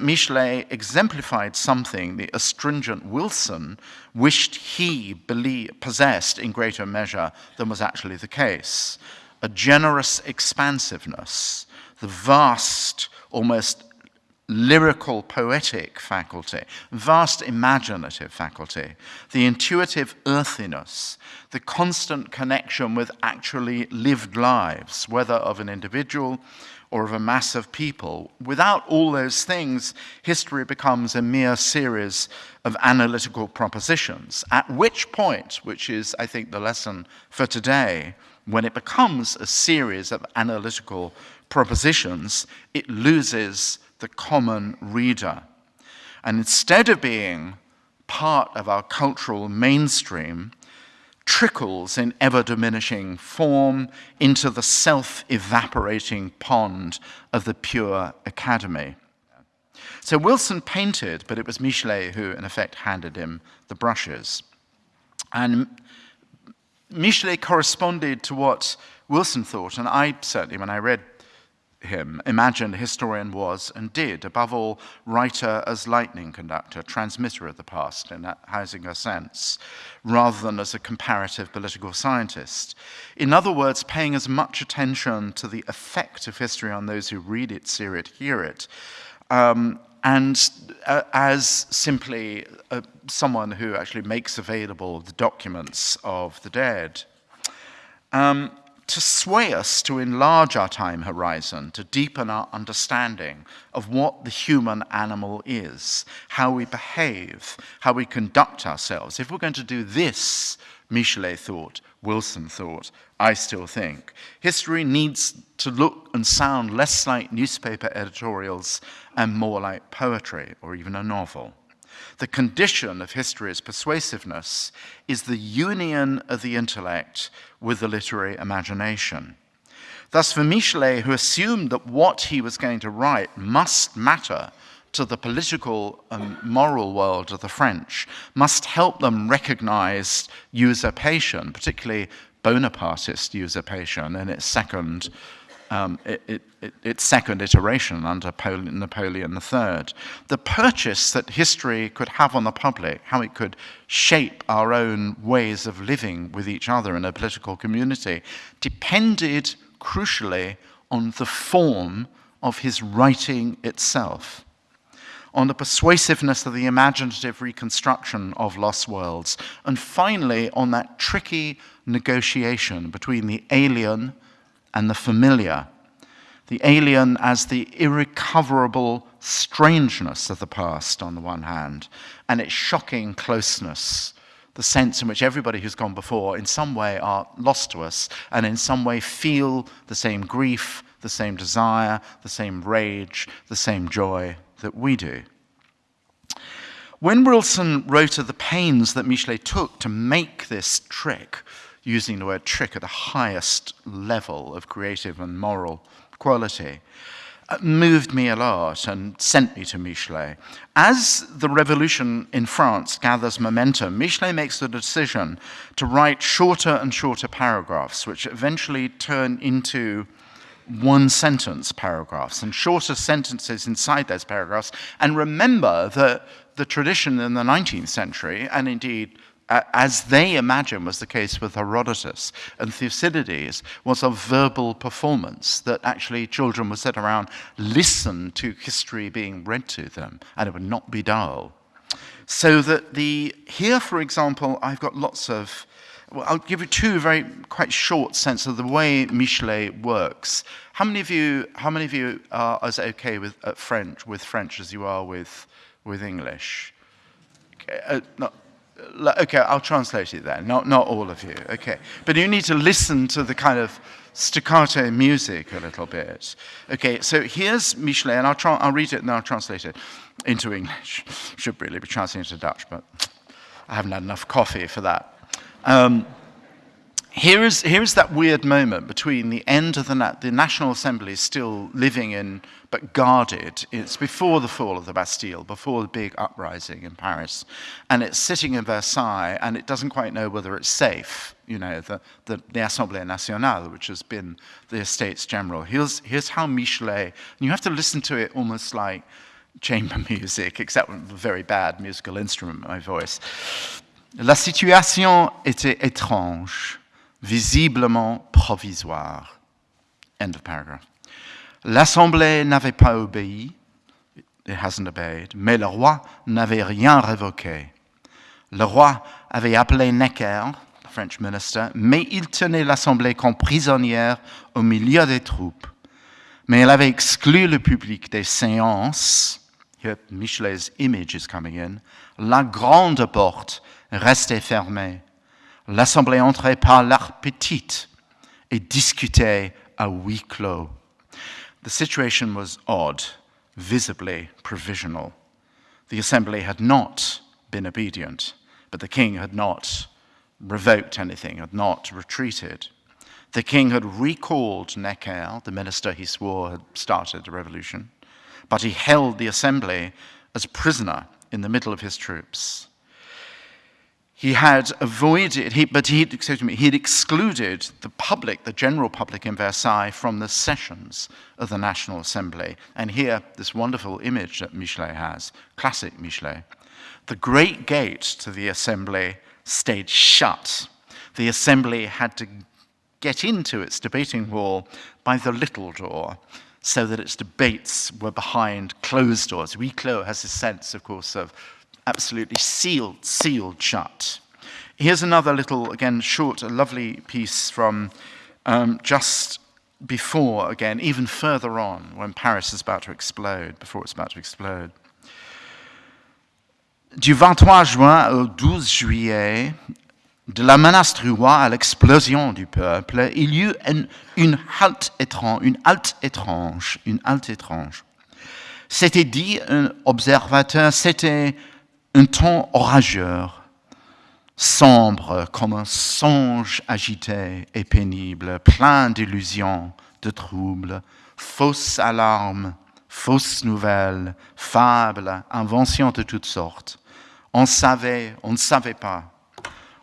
Michelet exemplified something the astringent Wilson wished he believed, possessed in greater measure than was actually the case. A generous expansiveness, the vast, almost lyrical poetic faculty, vast imaginative faculty, the intuitive earthiness, the constant connection with actually lived lives, whether of an individual or of a mass of people. Without all those things, history becomes a mere series of analytical propositions, at which point, which is, I think, the lesson for today, when it becomes a series of analytical propositions, it loses the common reader. And instead of being part of our cultural mainstream, trickles in ever diminishing form into the self evaporating pond of the pure academy. So Wilson painted, but it was Michelet who, in effect, handed him the brushes. And Michelet corresponded to what Wilson thought, and I certainly, when I read him, imagined historian was and did, above all, writer as lightning conductor, transmitter of the past in a Huizinga sense, rather than as a comparative political scientist. In other words, paying as much attention to the effect of history on those who read it, see it, hear it, um, and uh, as simply uh, someone who actually makes available the documents of the dead. Um, to sway us to enlarge our time horizon, to deepen our understanding of what the human animal is, how we behave, how we conduct ourselves. If we're going to do this, Michelet thought, Wilson thought, I still think, history needs to look and sound less like newspaper editorials and more like poetry or even a novel. The condition of history's persuasiveness is the union of the intellect with the literary imagination. Thus, for Michelet, who assumed that what he was going to write must matter to the political and moral world of the French, must help them recognize usurpation, particularly Bonapartist usurpation in its second um, it, it, it, its second iteration under Napoleon III. The purchase that history could have on the public, how it could shape our own ways of living with each other in a political community, depended crucially on the form of his writing itself on the persuasiveness of the imaginative reconstruction of lost worlds, and finally on that tricky negotiation between the alien and the familiar, the alien as the irrecoverable strangeness of the past on the one hand, and its shocking closeness, the sense in which everybody who's gone before in some way are lost to us and in some way feel the same grief, the same desire, the same rage, the same joy that we do. When Wilson wrote of the pains that Michelet took to make this trick, using the word trick at the highest level of creative and moral quality, uh, moved me a lot and sent me to Michelet. As the revolution in France gathers momentum, Michelet makes the decision to write shorter and shorter paragraphs, which eventually turn into one sentence paragraphs and shorter sentences inside those paragraphs. And remember that the tradition in the 19th century, and indeed as they imagine was the case with Herodotus and Thucydides, was a verbal performance that actually children would sit around, listen to history being read to them, and it would not be dull. So that the, here for example, I've got lots of, well, I'll give you two very quite short sense of the way Michelet works. How many of you, how many of you are as okay with French, with French as you are with, with English? Okay, uh, not, okay, I'll translate it then, not, not all of you, okay. But you need to listen to the kind of staccato music a little bit. Okay, so here's Michelet, and I'll, I'll read it and I'll translate it into English. Should really be translated into Dutch, but I haven't had enough coffee for that. Um, here is, here is that weird moment between the end of the, na the National Assembly still living in, but guarded. It's before the fall of the Bastille, before the big uprising in Paris. And it's sitting in Versailles, and it doesn't quite know whether it's safe. You know, the, the, the Assemblée Nationale, which has been the Estates General. Here's, here's how Michelet, and you have to listen to it almost like chamber music, except with a very bad musical instrument, my voice. La situation était étrange, visiblement provisoire. End of paragraph. L'Assemblée n'avait pas obéi, it hasn't obeyed, mais le roi n'avait rien révoqué. Le roi avait appelé Necker, the French minister, mais il tenait l'Assemblée comme prisonnière au milieu des troupes. Mais il avait exclu le public des séances. Here Michelet's image is coming in. La grande porte restait fermée. L'Assemblée entrait par l'arc petite et discutait à huis clos. The situation was odd, visibly provisional. The Assembly had not been obedient, but the king had not revoked anything, had not retreated. The king had recalled Necker, the minister he swore had started the revolution, but he held the assembly as prisoner in the middle of his troops. He had avoided, he, but he excuse me, he'd excluded the public, the general public in Versailles, from the sessions of the National Assembly. And here, this wonderful image that Michelet has, classic Michelet. The great gate to the assembly stayed shut. The assembly had to get into its debating hall by the little door so that its debates were behind closed doors. Huis clos has a sense, of course, of absolutely sealed, sealed shut. Here's another little, again, short, a lovely piece from um, just before, again, even further on, when Paris is about to explode, before it's about to explode. Du 23 juin au 12 juillet, de la menace du roi à l'explosion du peuple, il y eut une, une halte étrange, une halte étrange, une halte étrange. C'était dit, un observateur, c'était un temps orageux, sombre comme un songe agité et pénible, plein d'illusions, de troubles, fausses alarmes, fausses nouvelles, fables, inventions de toutes sortes. On savait, on ne savait pas.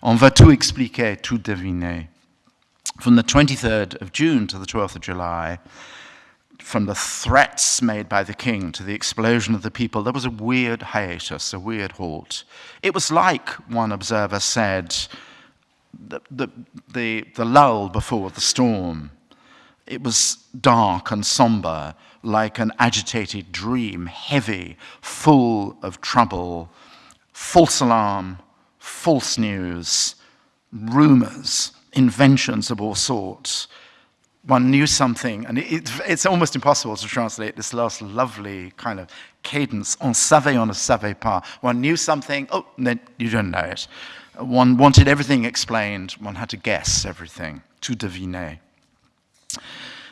On va tout expliquer, tout deviner. From the 23rd of June to the 12th of July, from the threats made by the king to the explosion of the people, there was a weird hiatus, a weird halt. It was like, one observer said, the, the, the, the lull before the storm. It was dark and somber, like an agitated dream, heavy, full of trouble, false alarm, false news, rumors, inventions of all sorts one knew something, and it, it's almost impossible to translate this last lovely kind of cadence, on savait, on ne savait pas. One knew something, oh, then you don't know it. One wanted everything explained, one had to guess everything, to deviner.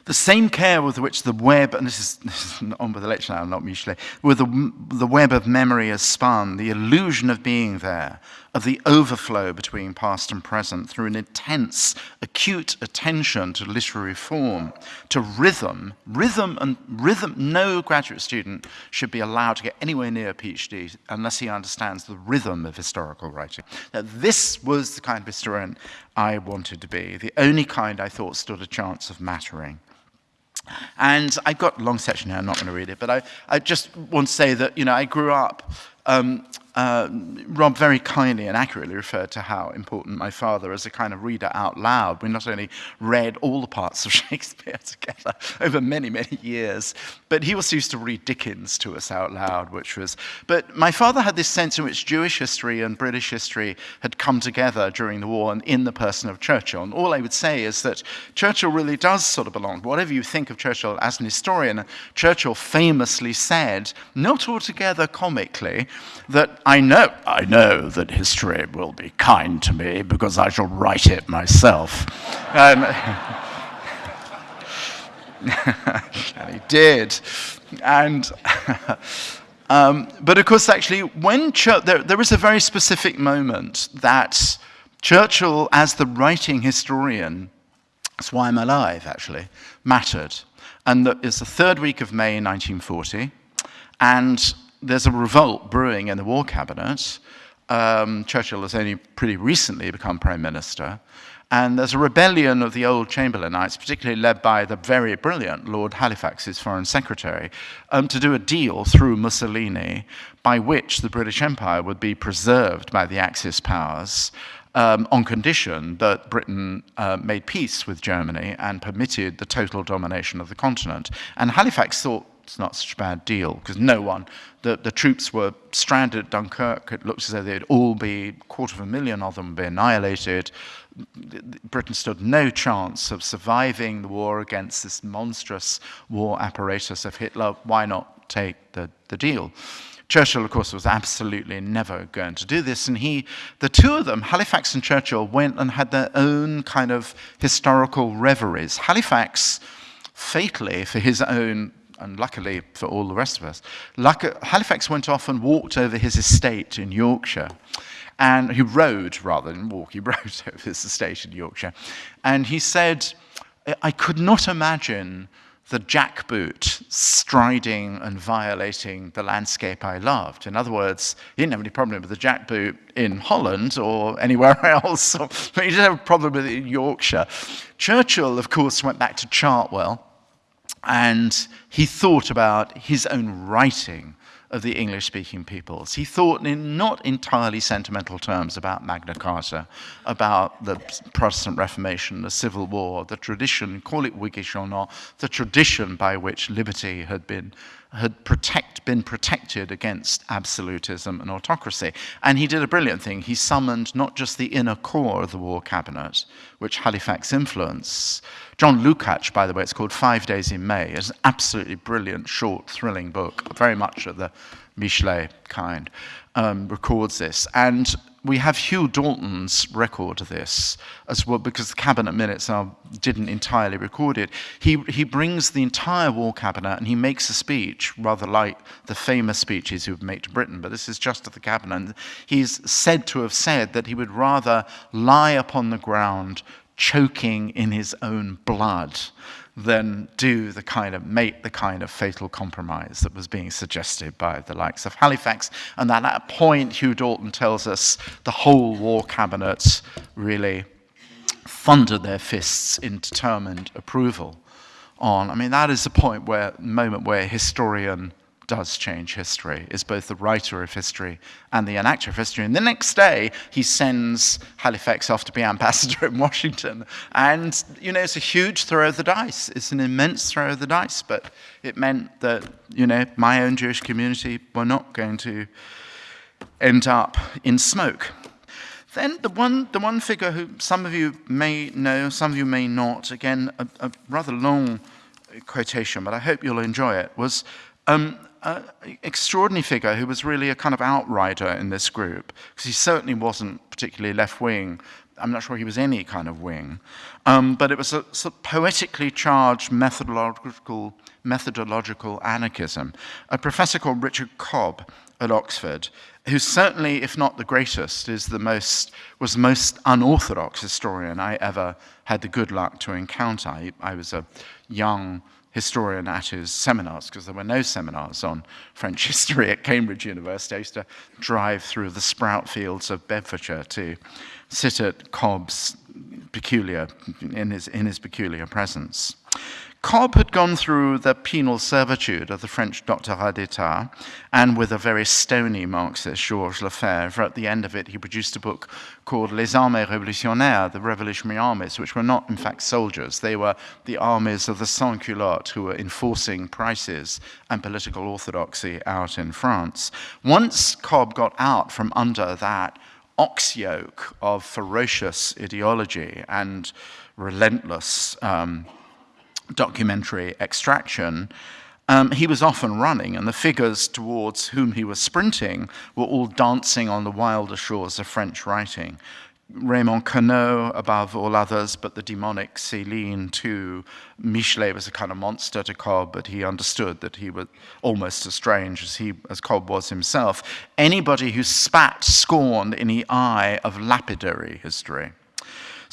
The same care with which the web, and this is, this is on with the lecture now, not Michelet, with the, the web of memory is spun, the illusion of being there, of the overflow between past and present through an intense, acute attention to literary form, to rhythm. Rhythm and rhythm, no graduate student should be allowed to get anywhere near a PhD unless he understands the rhythm of historical writing. Now, this was the kind of historian I wanted to be, the only kind I thought stood a chance of mattering. And I've got a long section here, I'm not going to read it, but I, I just want to say that, you know, I grew up um, uh, Rob very kindly and accurately referred to how important my father, as a kind of reader out loud, we not only read all the parts of Shakespeare together over many, many years, but he also used to read Dickens to us out loud, which was. But my father had this sense in which Jewish history and British history had come together during the war and in the person of Churchill. And all I would say is that Churchill really does sort of belong. Whatever you think of Churchill as an historian, Churchill famously said, not altogether comically, that I know, I know that history will be kind to me because I shall write it myself. Um, and he did. And, um, but of course, actually, when Church, there, there is a very specific moment that Churchill, as the writing historian, that's why I'm alive, actually, mattered. And it's the third week of May 1940, and there's a revolt brewing in the war cabinet. Um, Churchill has only pretty recently become prime minister. And there's a rebellion of the old Chamberlainites, particularly led by the very brilliant Lord Halifax, his foreign secretary, um, to do a deal through Mussolini by which the British Empire would be preserved by the Axis powers um, on condition that Britain uh, made peace with Germany and permitted the total domination of the continent. And Halifax thought it's not such a bad deal because no one, the, the troops were stranded at Dunkirk. It looked as though they'd all be, a quarter of a million of them, be annihilated. Britain stood no chance of surviving the war against this monstrous war apparatus of Hitler. Why not take the, the deal? Churchill, of course, was absolutely never going to do this, and he, the two of them, Halifax and Churchill, went and had their own kind of historical reveries. Halifax, fatally for his own and luckily for all the rest of us, uh, Halifax went off and walked over his estate in Yorkshire. And he rode rather than walk, he rode over his estate in Yorkshire. And he said, I could not imagine the jackboot striding and violating the landscape I loved. In other words, he didn't have any problem with the jackboot in Holland or anywhere else, but he did have a problem with it in Yorkshire. Churchill, of course, went back to Chartwell and he thought about his own writing of the English-speaking peoples. He thought in not entirely sentimental terms about Magna Carta, about the Protestant Reformation, the Civil War, the tradition, call it Whiggish or not, the tradition by which liberty had been had protect, been protected against absolutism and autocracy. And he did a brilliant thing. He summoned not just the inner core of the war cabinet, which Halifax influenced. John Lukács, by the way, it's called Five Days in May. It's an absolutely brilliant, short, thrilling book, very much of the Michelet kind, um, records this. And we have Hugh Dalton's record of this as well, because the cabinet minutes are, didn't entirely record it. He, he brings the entire war cabinet and he makes a speech, rather like the famous speeches he would make to Britain, but this is just at the cabinet. He's said to have said that he would rather lie upon the ground choking in his own blood than do the kind of make the kind of fatal compromise that was being suggested by the likes of Halifax. And at that point, Hugh Dalton tells us the whole war cabinet really thundered their fists in determined approval on. I mean, that is the point where moment where historian does change history, is both the writer of history and the enactor of history. And the next day, he sends Halifax off to be ambassador in Washington. And, you know, it's a huge throw of the dice. It's an immense throw of the dice, but it meant that, you know, my own Jewish community were not going to end up in smoke. Then the one, the one figure who some of you may know, some of you may not, again, a, a rather long quotation, but I hope you'll enjoy it, was um, an extraordinary figure who was really a kind of outrider in this group, because he certainly wasn't particularly left-wing. I'm not sure he was any kind of wing. Um, but it was a, sort of poetically charged methodological, methodological anarchism. A professor called Richard Cobb at Oxford, who certainly, if not the greatest, is the most, was the most unorthodox historian I ever had the good luck to encounter. I, I was a young historian at his seminars, because there were no seminars on French history at Cambridge University. I used to drive through the sprout fields of Bedfordshire to sit at Cobb's peculiar, in his, in his peculiar presence. Cobb had gone through the penal servitude of the French Doctorat d'Etat, and with a very stony Marxist, Georges Lefebvre, at the end of it, he produced a book called Les Armées Révolutionnaires, the Revolutionary Armies, which were not, in fact, soldiers. They were the armies of the sans-culottes who were enforcing prices and political orthodoxy out in France. Once Cobb got out from under that ox yoke of ferocious ideology and relentless um, documentary extraction, um, he was often running, and the figures towards whom he was sprinting were all dancing on the wilder shores of French writing. Raymond Queneau, above all others, but the demonic Céline too. Michelet was a kind of monster to Cobb, but he understood that he was almost as strange as, he, as Cobb was himself. Anybody who spat scorn in the eye of lapidary history.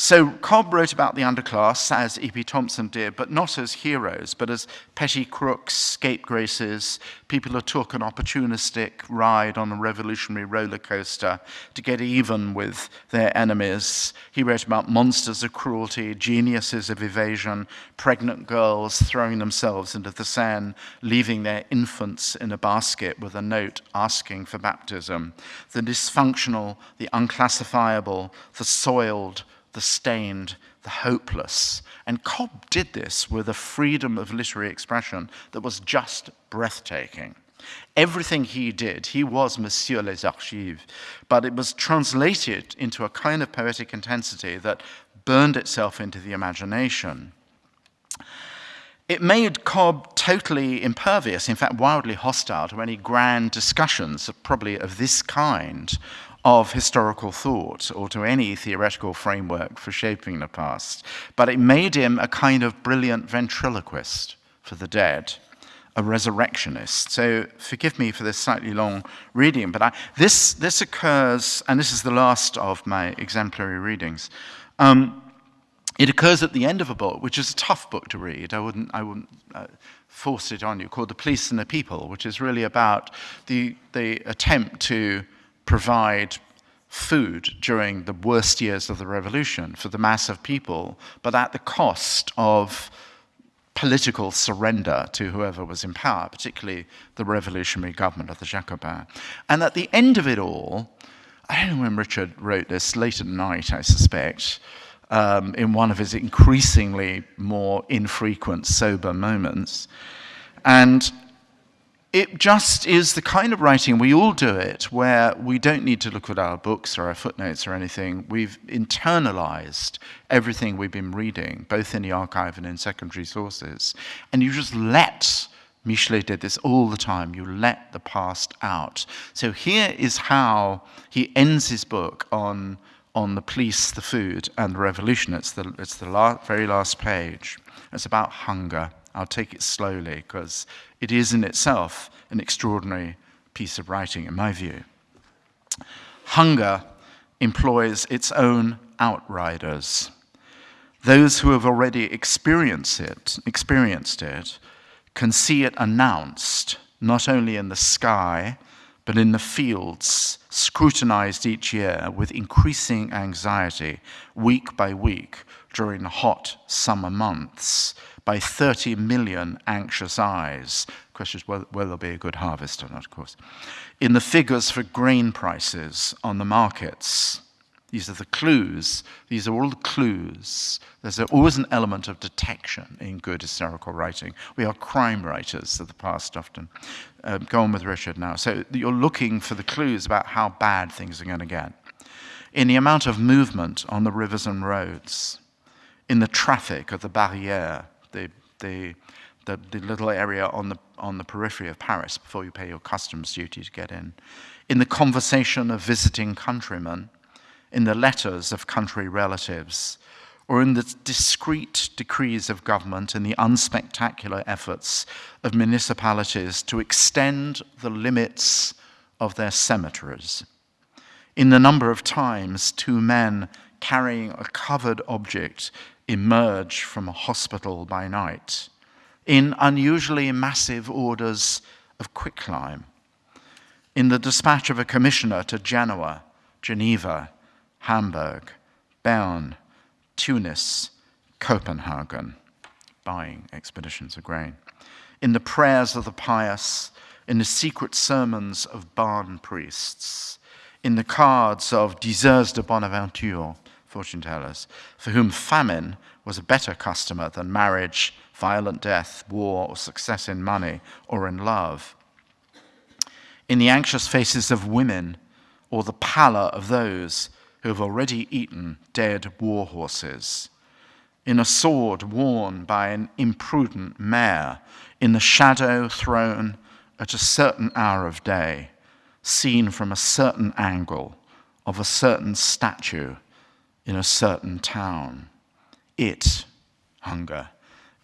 So Cobb wrote about the underclass, as E.P. Thompson did, but not as heroes, but as petty crooks, scapegraces, people who took an opportunistic ride on a revolutionary roller coaster to get even with their enemies. He wrote about monsters of cruelty, geniuses of evasion, pregnant girls throwing themselves into the Seine, leaving their infants in a basket with a note asking for baptism. The dysfunctional, the unclassifiable, the soiled, the stained, the hopeless. And Cobb did this with a freedom of literary expression that was just breathtaking. Everything he did, he was Monsieur les Archives, but it was translated into a kind of poetic intensity that burned itself into the imagination. It made Cobb totally impervious, in fact, wildly hostile to any grand discussions, probably of this kind, of historical thought or to any theoretical framework for shaping the past, but it made him a kind of brilliant ventriloquist for the dead, a resurrectionist. So forgive me for this slightly long reading, but I, this, this occurs, and this is the last of my exemplary readings. Um, it occurs at the end of a book, which is a tough book to read. I wouldn't, I wouldn't uh, force it on you, called The Police and the People, which is really about the, the attempt to provide food during the worst years of the revolution for the mass of people, but at the cost of political surrender to whoever was in power, particularly the revolutionary government of the Jacobins. And at the end of it all, I don't know when Richard wrote this, late at night, I suspect, um, in one of his increasingly more infrequent sober moments. And it just is the kind of writing, we all do it, where we don't need to look at our books or our footnotes or anything. We've internalized everything we've been reading, both in the archive and in secondary sources. And you just let, Michelet did this all the time, you let the past out. So here is how he ends his book on, on the police, the food, and the revolution. It's the, it's the la very last page. It's about hunger. I'll take it slowly because it is in itself an extraordinary piece of writing, in my view. Hunger employs its own outriders. Those who have already experienced it, experienced it can see it announced not only in the sky, but in the fields, scrutinized each year with increasing anxiety, week by week, during the hot summer months, by 30 million anxious eyes. The question is whether, whether there'll be a good harvest or not, of course. In the figures for grain prices on the markets, these are the clues. These are all the clues. There's always an element of detection in good historical writing. We are crime writers of the past often. Um, go on with Richard now. So you're looking for the clues about how bad things are going to get. In the amount of movement on the rivers and roads, in the traffic of the barrière, the, the, the, little area on the, on the periphery of Paris before you pay your customs duty to get in, in the conversation of visiting countrymen, in the letters of country relatives, or in the discreet decrees of government and the unspectacular efforts of municipalities to extend the limits of their cemeteries. In the number of times two men carrying a covered object emerge from a hospital by night in unusually massive orders of quicklime. In the dispatch of a commissioner to Genoa, Geneva, Hamburg, Bern, Tunis, Copenhagen, buying expeditions of grain. In the prayers of the pious, in the secret sermons of barn priests, in the cards of diseurs de bonne aventure, fortune tellers, for whom famine was a better customer than marriage, violent death, war, or success in money or in love. In the anxious faces of women, or the pallor of those who have already eaten dead war horses, in a sword worn by an imprudent mare, in the shadow thrown at a certain hour of day, seen from a certain angle of a certain statue in a certain town. It, hunger,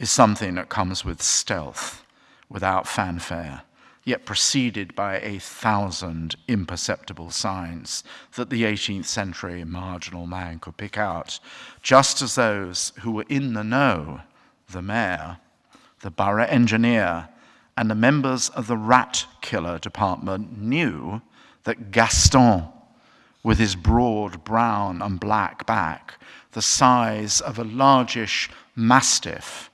is something that comes with stealth, without fanfare, yet preceded by a thousand imperceptible signs that the 18th century marginal man could pick out, just as those who were in the know, the mayor, the borough engineer, and the members of the rat killer department knew that Gaston, with his broad brown and black back, the size of a largish mastiff,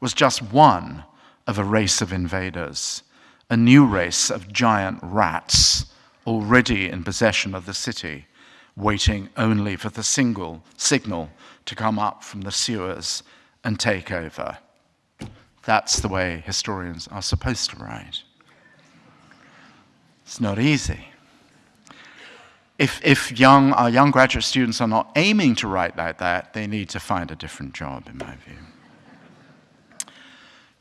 was just one of a race of invaders a new race of giant rats already in possession of the city, waiting only for the single signal to come up from the sewers and take over. That's the way historians are supposed to write. It's not easy. If, if young, our young graduate students are not aiming to write like that, they need to find a different job, in my view.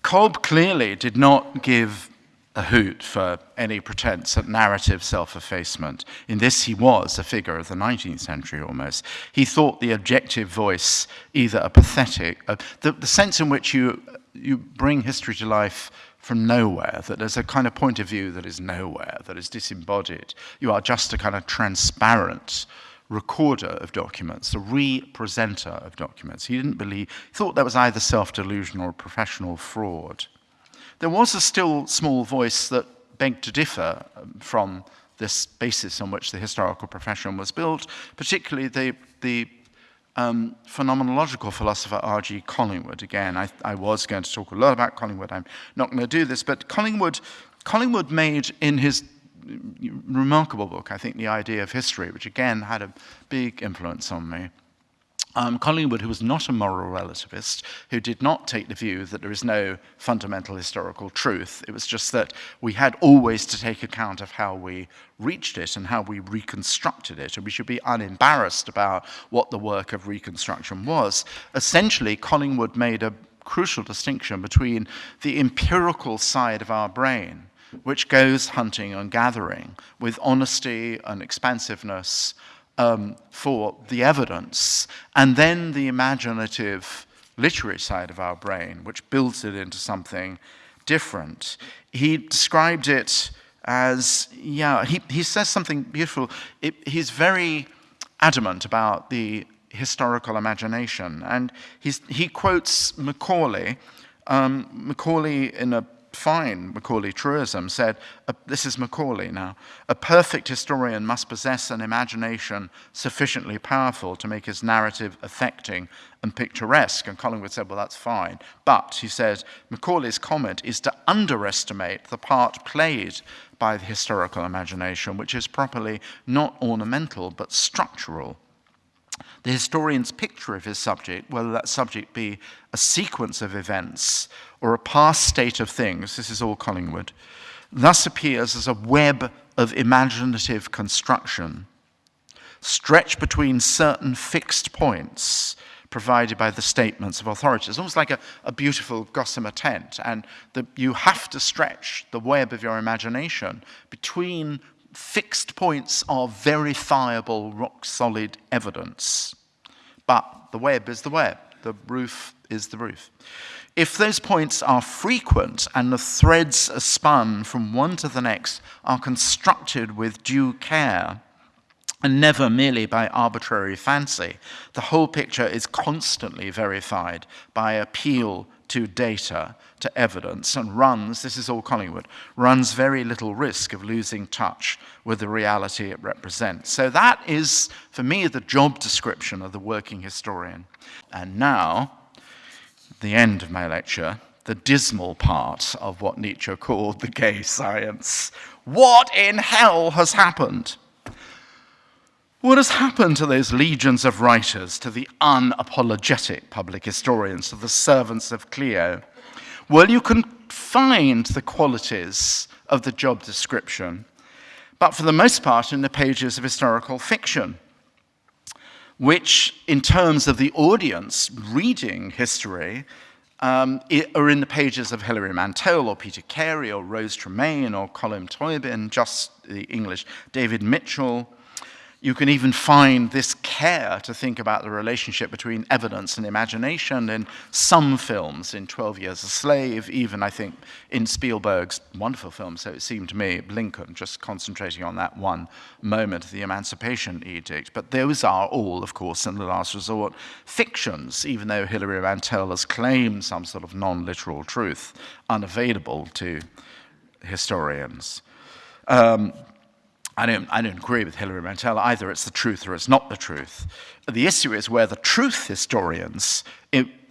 Cobb clearly did not give a hoot for any pretense at narrative self-effacement. In this he was a figure of the 19th century almost. He thought the objective voice either a pathetic, uh, the, the sense in which you, you bring history to life from nowhere, that there's a kind of point of view that is nowhere, that is disembodied. You are just a kind of transparent recorder of documents, a re-presenter of documents. He didn't believe, he thought that was either self-delusion or professional fraud. There was a still small voice that begged to differ um, from this basis on which the historical profession was built, particularly the, the um, phenomenological philosopher R.G. Collingwood. Again, I, I, was going to talk a lot about Collingwood. I'm not going to do this, but Collingwood, Collingwood made in his remarkable book, I think, The Idea of History, which again had a big influence on me, um, Collingwood, who was not a moral relativist, who did not take the view that there is no fundamental historical truth. It was just that we had always to take account of how we reached it and how we reconstructed it, and we should be unembarrassed about what the work of reconstruction was. Essentially, Collingwood made a crucial distinction between the empirical side of our brain, which goes hunting and gathering with honesty and expansiveness um, for the evidence, and then the imaginative literary side of our brain, which builds it into something different. He described it as, yeah, he, he says something beautiful. It, he's very adamant about the historical imagination, and he's, he quotes Macaulay, um, Macaulay in a fine Macaulay truism said, uh, this is Macaulay now, a perfect historian must possess an imagination sufficiently powerful to make his narrative affecting and picturesque. And Collingwood said, well, that's fine. But, he says, Macaulay's comment is to underestimate the part played by the historical imagination, which is properly not ornamental, but structural. The historian's picture of his subject, whether that subject be a sequence of events or a past state of things, this is all Collingwood, thus appears as a web of imaginative construction, stretched between certain fixed points provided by the statements of authorities, almost like a, a beautiful gossamer tent. And the, you have to stretch the web of your imagination between fixed points of verifiable, rock-solid evidence. But the web is the web. The roof is the roof. If those points are frequent and the threads are spun from one to the next are constructed with due care, and never merely by arbitrary fancy, the whole picture is constantly verified by appeal to data, to evidence, and runs, this is all Collingwood, runs very little risk of losing touch with the reality it represents. So that is, for me, the job description of the working historian. And now, the end of my lecture, the dismal part of what Nietzsche called the gay science. What in hell has happened? What has happened to those legions of writers, to the unapologetic public historians, to the servants of Clio? Well, you can find the qualities of the job description, but for the most part in the pages of historical fiction, which, in terms of the audience reading history, um, are in the pages of Hilary Mantel or Peter Carey or Rose Tremain or Colm Tóibín, just the English, David Mitchell, You can even find this care to think about the relationship between evidence and imagination in some films, in 12 Years a Slave, even I think in Spielberg's wonderful film, so it seemed to me, Lincoln, just concentrating on that one moment the Emancipation Edict. But those are all, of course, in the last resort, fictions, even though Hilary Mantel has claimed some sort of non-literal truth unavailable to historians. Um, I don't, I don't agree with Hilary Mantel. Either it's the truth or it's not the truth. The issue is where the truth historians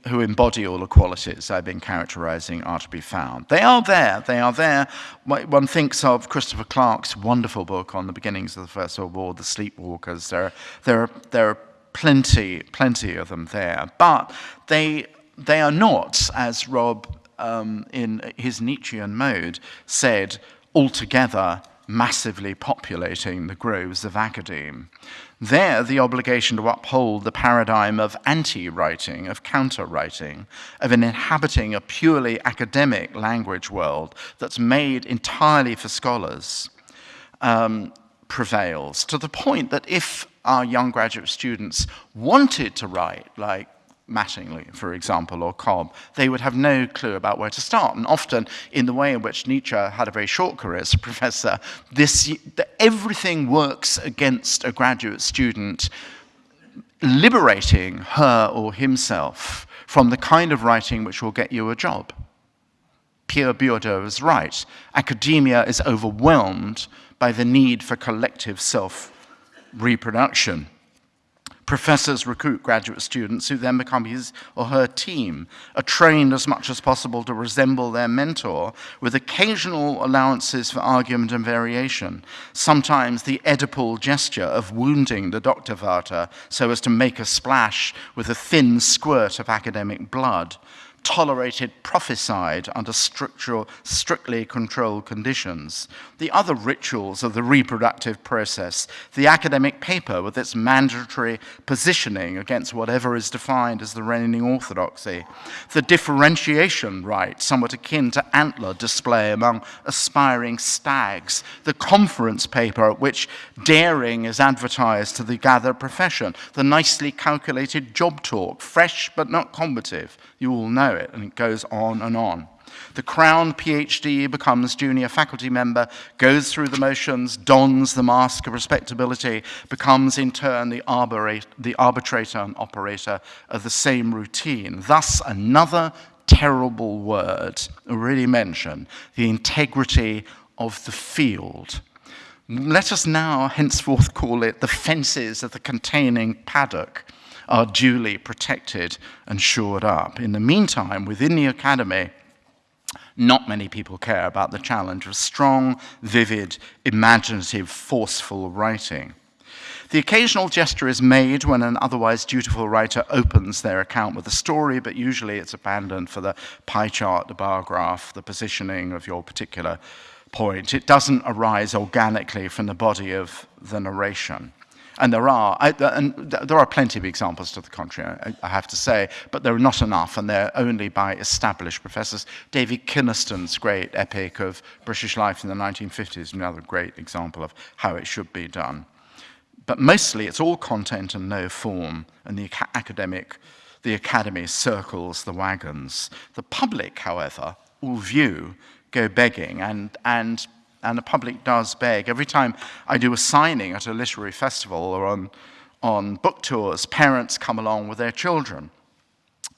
who embody all the qualities I've been characterizing are to be found. They are there, they are there. One thinks of Christopher Clark's wonderful book on the beginnings of the First World War, The Sleepwalkers. There, there, are, there are plenty, plenty of them there. But they, they are not, as Rob um, in his Nietzschean mode said, altogether massively populating the groves of academe. There, the obligation to uphold the paradigm of anti-writing, of counter-writing, of inhabiting a purely academic language world that's made entirely for scholars, um, prevails, to the point that if our young graduate students wanted to write like Mattingly, for example, or Cobb, they would have no clue about where to start. And often, in the way in which Nietzsche had a very short career as a professor, this, the, everything works against a graduate student liberating her or himself from the kind of writing which will get you a job. Pierre Bourdieu is right. Academia is overwhelmed by the need for collective self-reproduction. Professors recruit graduate students who then become his or her team, are trained as much as possible to resemble their mentor, with occasional allowances for argument and variation, sometimes the Oedipal gesture of wounding the Doktorvater so as to make a splash with a thin squirt of academic blood, tolerated prophesied under structural, strictly controlled conditions. The other rituals of the reproductive process, the academic paper with its mandatory positioning against whatever is defined as the reigning orthodoxy, the differentiation right, somewhat akin to antler display among aspiring stags, the conference paper at which daring is advertised to the gathered profession, the nicely calculated job talk, fresh but not combative, you all know it, and it goes on and on. The crown PhD becomes junior faculty member, goes through the motions, dons the mask of respectability, becomes in turn the, the arbitrator and operator of the same routine. Thus, another terrible word already mentioned, the integrity of the field. Let us now henceforth call it the fences of the containing paddock are duly protected and shored up. In the meantime, within the academy, not many people care about the challenge of strong, vivid, imaginative, forceful writing. The occasional gesture is made when an otherwise dutiful writer opens their account with a story, but usually it's abandoned for the pie chart, the bar graph, the positioning of your particular point. It doesn't arise organically from the body of the narration. And there are, and there are plenty of examples to the contrary, I, have to say, but there are not enough, and they're only by established professors. David Kynaston's great epic of British life in the 1950s is another great example of how it should be done. But mostly it's all content and no form, and the academic, the academy circles the wagons. The public, however, all view, go begging, and, and and the public does beg. Every time I do a signing at a literary festival or on, on book tours, parents come along with their children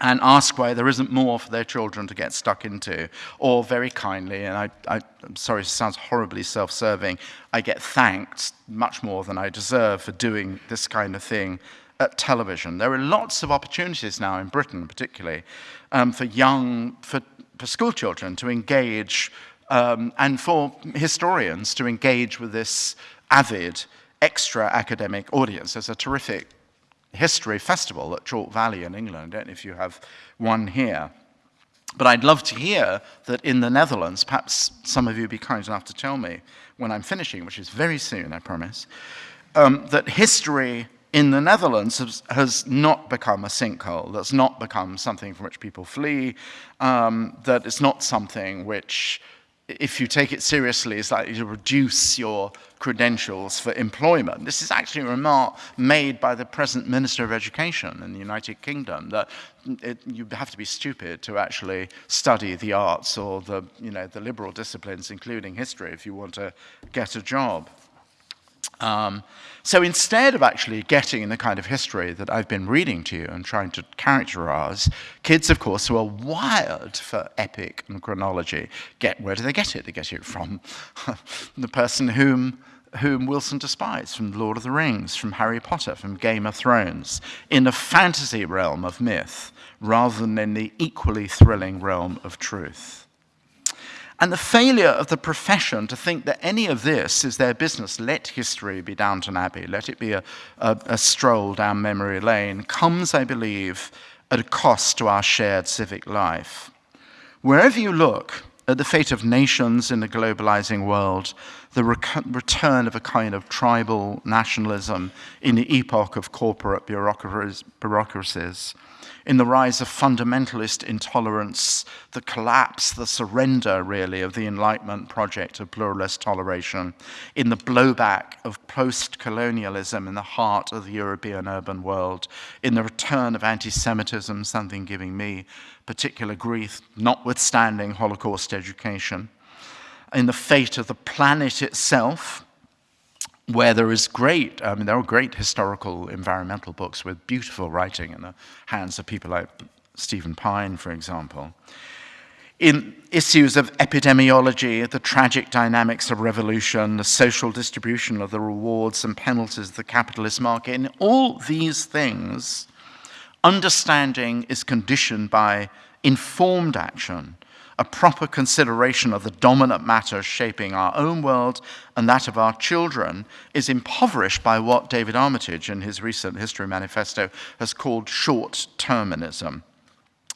and ask why there isn't more for their children to get stuck into. Or very kindly, and I, I, am sorry, it sounds horribly self-serving, I get thanked much more than I deserve for doing this kind of thing at television. There are lots of opportunities now in Britain, particularly, um, for young, for, for school children to engage um, and for historians to engage with this avid extra academic audience. There's a terrific history festival at Chalke Valley in England. I don't know if you have one here. But I'd love to hear that in the Netherlands, perhaps some of you be kind enough to tell me when I'm finishing, which is very soon, I promise, um, that history in the Netherlands has, has, not become a sinkhole, that's not become something from which people flee, um, that it's not something which if you take it seriously, it's likely to reduce your credentials for employment. This is actually a remark made by the present Minister of Education in the United Kingdom that it, you have to be stupid to actually study the arts or the, you know, the liberal disciplines, including history, if you want to get a job. Um, so instead of actually getting in the kind of history that I've been reading to you and trying to characterize, kids, of course, who are wired for epic and chronology, get where do they get it? They get it from the person whom whom Wilson despised, from Lord of the Rings, from Harry Potter, from Game of Thrones, in a fantasy realm of myth, rather than in the equally thrilling realm of truth. And the failure of the profession to think that any of this is their business, let history be Downton Abbey, let it be a, a, a stroll down memory lane, comes, I believe, at a cost to our shared civic life. Wherever you look at the fate of nations in a globalizing world, the return of a kind of tribal nationalism in the epoch of corporate bureaucracies, in the rise of fundamentalist intolerance, the collapse, the surrender, really, of the Enlightenment project of pluralist toleration, in the blowback of post-colonialism in the heart of the European urban world, in the return of anti-Semitism, something giving me particular grief, notwithstanding Holocaust education, in the fate of the planet itself, where there is great, I mean, there are great historical environmental books with beautiful writing in the hands of people like Stephen Pyne, for example. In issues of epidemiology, the tragic dynamics of revolution, the social distribution of the rewards and penalties of the capitalist market, in all these things, understanding is conditioned by informed action a proper consideration of the dominant matters shaping our own world and that of our children is impoverished by what David Armitage in his recent History Manifesto has called short-terminism.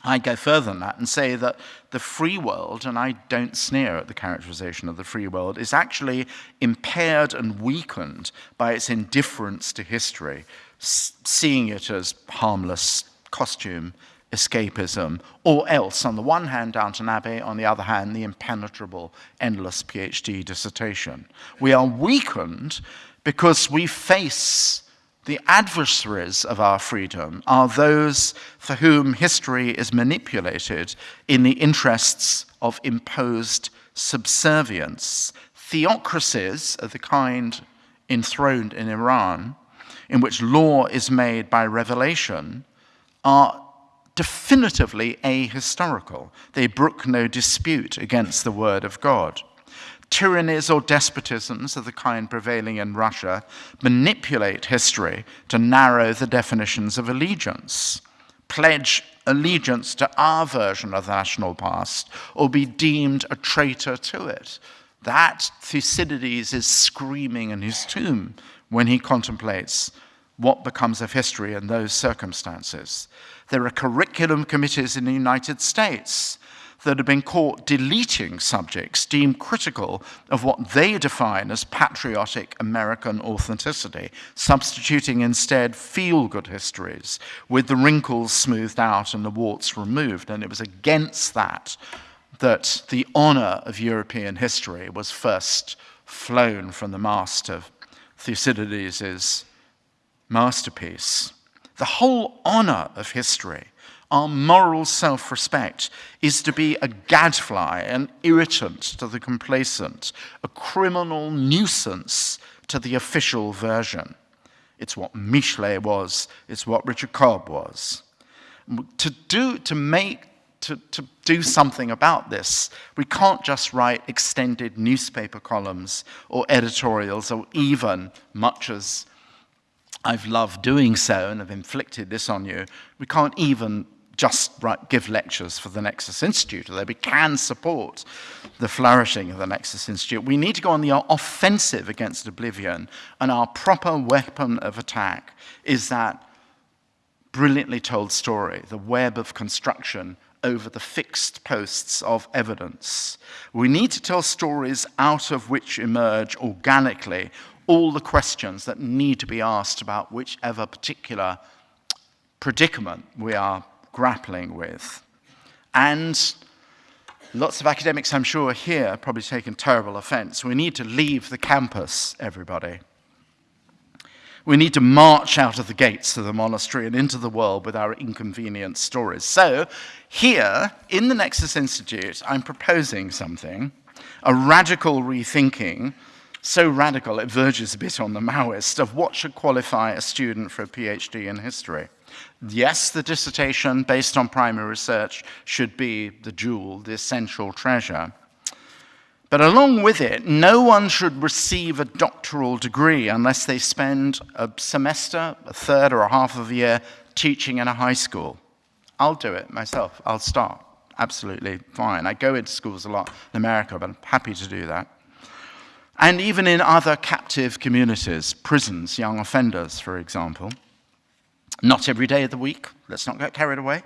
I go further than that and say that the free world, and I don't sneer at the characterization of the free world, is actually impaired and weakened by its indifference to history, seeing it as harmless costume escapism, or else, on the one hand, Downton Abbey, on the other hand, the impenetrable, endless PhD dissertation. We are weakened because we face the adversaries of our freedom are those for whom history is manipulated in the interests of imposed subservience. Theocracies of the kind enthroned in Iran, in which law is made by revelation, are definitively ahistorical. They brook no dispute against the word of God. Tyrannies or despotisms of the kind prevailing in Russia manipulate history to narrow the definitions of allegiance, pledge allegiance to our version of the national past, or be deemed a traitor to it. That Thucydides is screaming in his tomb when he contemplates what becomes of history in those circumstances. There are curriculum committees in the United States that have been caught deleting subjects deemed critical of what they define as patriotic American authenticity, substituting instead feel-good histories with the wrinkles smoothed out and the warts removed. And it was against that that the honor of European history was first flown from the mast of Thucydides' masterpiece. The whole honor of history, our moral self-respect, is to be a gadfly, an irritant to the complacent, a criminal nuisance to the official version. It's what Michelet was, it's what Richard Cobb was. To do, to make, to, to do something about this, we can't just write extended newspaper columns or editorials or even, much as I've loved doing so and have inflicted this on you, we can't even just write, give lectures for the Nexus Institute, although we can support the flourishing of the Nexus Institute. We need to go on the offensive against oblivion, and our proper weapon of attack is that brilliantly told story, the web of construction over the fixed posts of evidence. We need to tell stories out of which emerge organically all the questions that need to be asked about whichever particular predicament we are grappling with. And Lots of academics, I'm sure, here probably taken terrible offense. We need to leave the campus, everybody. We need to march out of the gates of the monastery and into the world with our inconvenient stories. So, here in the Nexus Institute, I'm proposing something, a radical rethinking, so radical it verges a bit on the Maoist, of what should qualify a student for a PhD in history. Yes, the dissertation based on primary research should be the jewel, the essential treasure. But along with it, no one should receive a doctoral degree unless they spend a semester, a third or a half of a year teaching in a high school. I'll do it myself. I'll start. Absolutely fine. I go into schools a lot in America, but I'm happy to do that. And even in other captive communities, prisons, young offenders, for example. Not every day of the week. Let's not get carried away.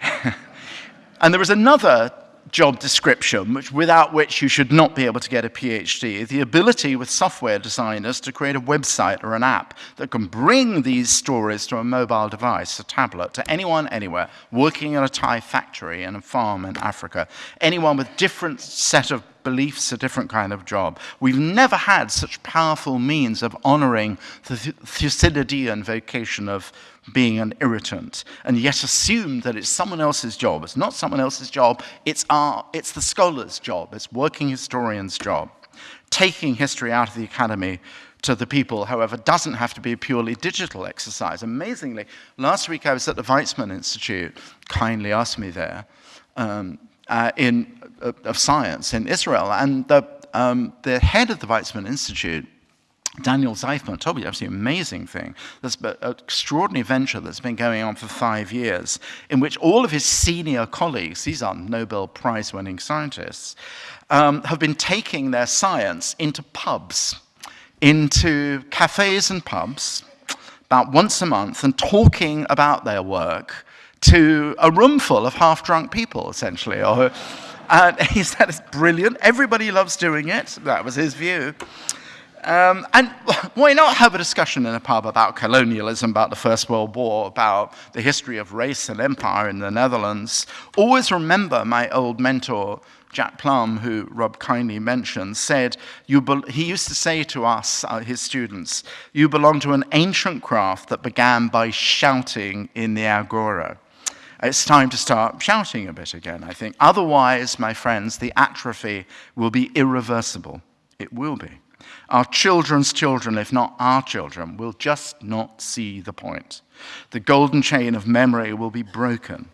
and there was another job description, which, without which you should not be able to get a PhD, the ability with software designers to create a website or an app that can bring these stories to a mobile device, a tablet, to anyone, anywhere, working in a Thai factory, in a farm in Africa, anyone with different set of beliefs, a different kind of job. We've never had such powerful means of honoring the Thucydidean vocation of being an irritant, and yet assume that it's someone else's job. It's not someone else's job, it's, our, it's the scholar's job, it's working historian's job. Taking history out of the academy to the people, however, doesn't have to be a purely digital exercise. Amazingly, last week I was at the Weizmann Institute, kindly asked me there, um, uh, in, uh, of science in Israel, and the, um, the head of the Weizmann Institute Daniel Zajfman told me absolutely amazing thing. There's an extraordinary venture that's been going on for five years, in which all of his senior colleagues, these are Nobel Prize winning scientists, um, have been taking their science into pubs, into cafes and pubs, about once a month, and talking about their work to a room full of half drunk people, essentially. and he said it's brilliant. Everybody loves doing it. That was his view. Um, and why not have a discussion in a pub about colonialism, about the First World War, about the history of race and empire in the Netherlands? Always remember my old mentor, Jack Plumb, who Rob kindly mentioned, said, he used to say to us, uh, his students, you belong to an ancient craft that began by shouting in the agora. It's time to start shouting a bit again, I think. Otherwise, my friends, the atrophy will be irreversible. It will be. Our children's children, if not our children, will just not see the point. The golden chain of memory will be broken.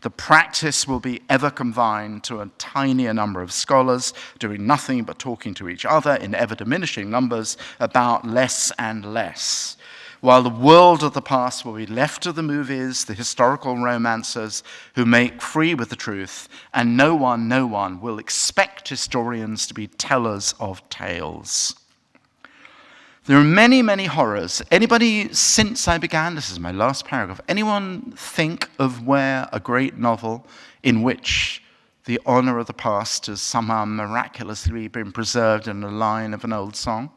The practice will be ever confined to a tinier number of scholars doing nothing but talking to each other in ever diminishing numbers about less and less. While the world of the past will be left to the movies, the historical romancers who make free with the truth, and no one, no one will expect historians to be tellers of tales. There are many, many horrors. Anybody, since I began, this is my last paragraph, anyone think of where a great novel in which the honor of the past has somehow miraculously been preserved in a line of an old song?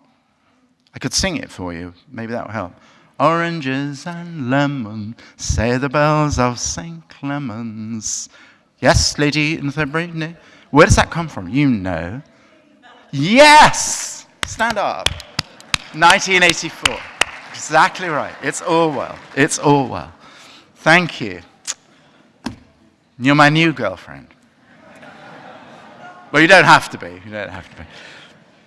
I could sing it for you. Maybe that will help. Oranges and lemon, say the bells of St. Clements. Yes, Lady in the Where does that come from? You know. Yes! Stand up. 1984. Exactly right. It's Orwell. It's Orwell. Thank you. You're my new girlfriend. well, you don't have to be. You don't have to be.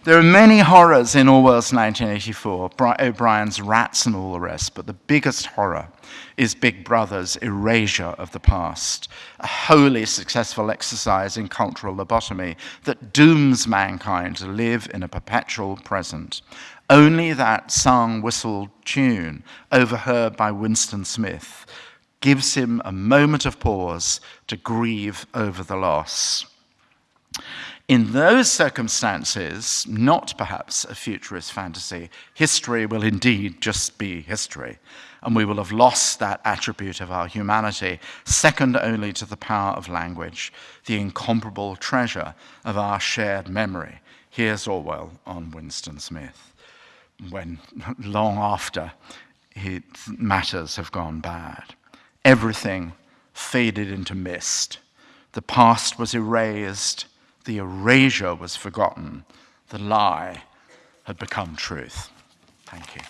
There are many horrors in Orwell's 1984, O'Brien's rats and all the rest, but the biggest horror is Big Brother's erasure of the past, a wholly successful exercise in cultural lobotomy that dooms mankind to live in a perpetual present. Only that sung whistled tune, overheard by Winston Smith, gives him a moment of pause to grieve over the loss. In those circumstances, not perhaps a futurist fantasy, history will indeed just be history, and we will have lost that attribute of our humanity, second only to the power of language, the incomparable treasure of our shared memory. Here's Orwell on Winston Smith when long after he, matters have gone bad. Everything faded into mist. The past was erased, the erasure was forgotten, the lie had become truth. Thank you.